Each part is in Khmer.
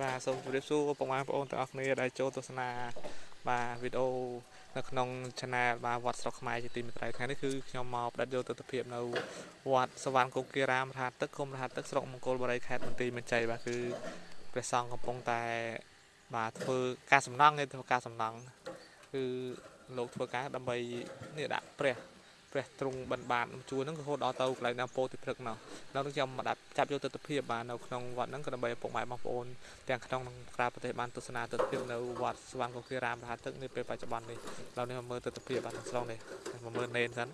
បាទសូមជម្រាបសួរពុកម៉ែបងប្អូនទាំងអស់គ្នាដែលចូលទស្សនាបាទវីដេអូនៅក្នុង Channel បាទវត្តស្រុកខ្មែរជាទីមេត្រីថ្ងៃនេះគឺខ្ញុំមកផ្ដិតយកទស្សនវិជ្ជានៅវត្តសវណ្ណគោគារាមរហទឹកឃុំរហទឹកស្រុកមង្គលបុរីខេត្តបន្ទាយមានជ័យបាទគឺព្រះសង្ឃកំពុងតែបាទធ្វើការសំណង់នេះធ្វើការសំណង់គឺលោកធ្វើការដើម្បីនេះដាក់ព្រះ ព្រះទ្រង់បិណ្ឌបាតជួរហ្នឹងរហូតដល់ទៅកន្លែងណាពោធិព្រឹកនោះនៅនឹងខ្ញុំមកចាប់យកទស្សនវិជ្ជាបាទនៅក្នុងវត្តហ្នឹងក៏ដើម្បីពុកម៉ែបងប្អូនទាំងក្នុងនិងក្រៅប្រទេសបានទស្សនាទស្សនវិជ្ជានៅវត្តស្វាងកុគារាមរហទឹកនេះពេលបច្ចុប្បន្ននេះឥឡូវនេះមកមើលទស្សនវិជ្ជាបាទក្នុងស្រុងនេះមកមើលនេនសិន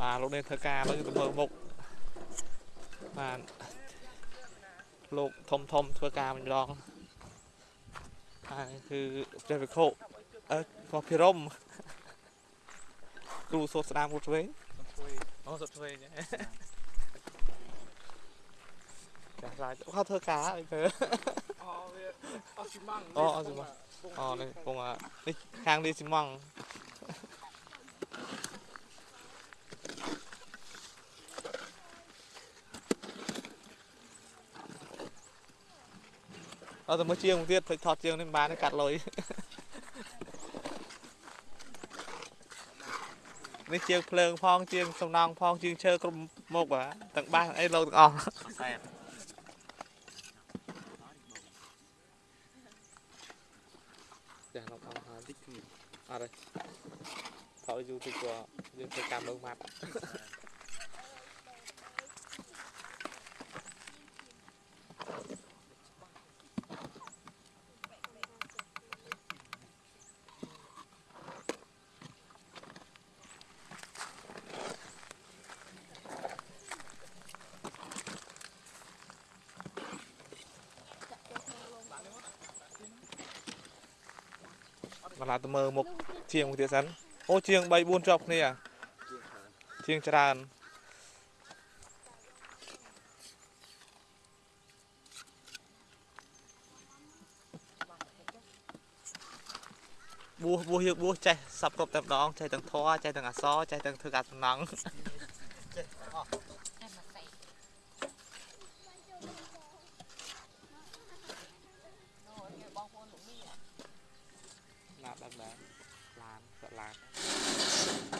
បាទលោកនេនធ្វើការឥឡូវទៅមើលមុខបាទលោកធំធំធ្វើការម្ដងហើយគឺព្រះវិខុអឺក៏ភិរម គ្រូសូត្រស្ដាមគ្រូឆ្វេងអូសូត្រឆ្វេងចាស់ឡាយគាត់ធ្វើការអីទៅអូវាអស់ស៊ីម៉ងអូអស់ស៊ីម៉ងអូនេះពងនេះខាងនេះស៊ីម៉ងអត់ទៅមើលជាងមួយទៀតភ្លេចថតជាងនេះមិនបានទេកាត់លុយ នេះជាងភ្លើងផងជាងសំណង់ផងជាងឈើគ្រប់មុខបាទទាំងបាសអីលោកទាំងអស់សែនចាលោកអង្គហើយតិចគ្នាអត់ទេថតយូរតិចក៏យើងធ្វើការមើលម៉ាត់ បន្លាទៅមើលមុខជាងមួយទៀតសិនអូជាង3 4ជាប់គ្នាជាងច្រើនបួសបួសយើងបួសចេះសັບគ្រប់តែម្ដងចេះទាំងធွာចេះទាំងអសរចេះទាំងធ្វើការសំណង់ចេះអស់ណាប់ដែរ ឡានគា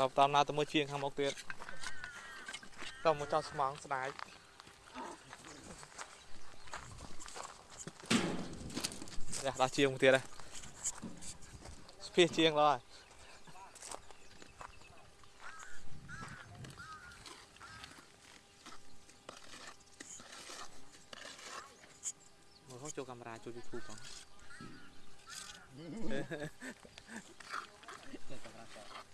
ដល់តាមណាទៅមើលជាងខាងមុខទៀតក៏មកចោលស្មងស្ដាយយ៉ាដល់ជាងមួយទៀតហើយស្ភៀសជាងឡើយមកចូលកាមេរ៉ាចូល YouTube ផងនៅពាក់កណ្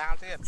ដាលទៀត